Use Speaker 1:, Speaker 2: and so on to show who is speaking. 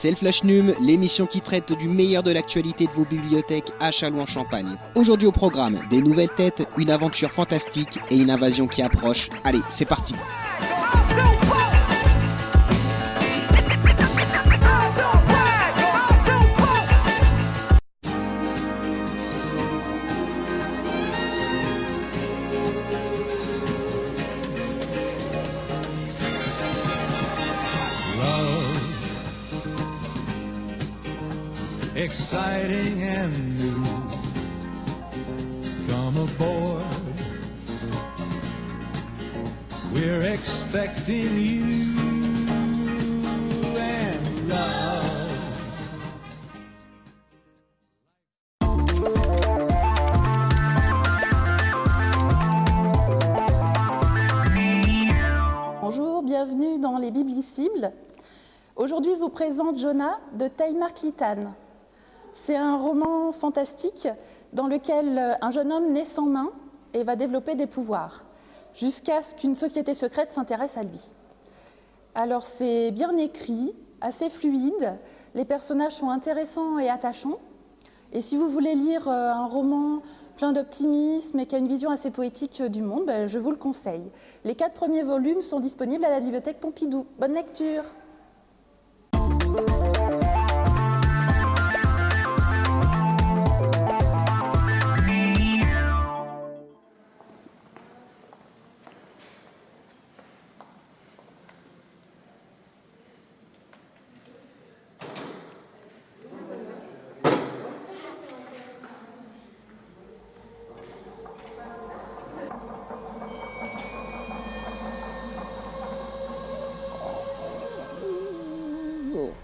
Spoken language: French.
Speaker 1: c'est le Flash Num, l'émission qui traite du meilleur de l'actualité de vos bibliothèques à Châlons-en-Champagne. Aujourd'hui au programme, des nouvelles têtes, une aventure fantastique et une invasion qui approche. Allez, c'est parti
Speaker 2: exciting and new. We're expecting you and
Speaker 3: bienvenue dans les Biblicibles. Aujourd'hui, je vous présente Jonah de Klitan. C'est un roman fantastique dans lequel euh, un jeune homme naît sans main et va développer des pouvoirs, jusqu'à ce qu'une société secrète s'intéresse à lui. Alors c'est bien écrit, assez fluide, les personnages sont intéressants et attachants. Et si vous voulez lire euh, un roman plein d'optimisme et qui a une vision assez poétique euh, du monde, ben, je vous le conseille. Les quatre premiers volumes sont disponibles à la bibliothèque Pompidou. Bonne lecture 이거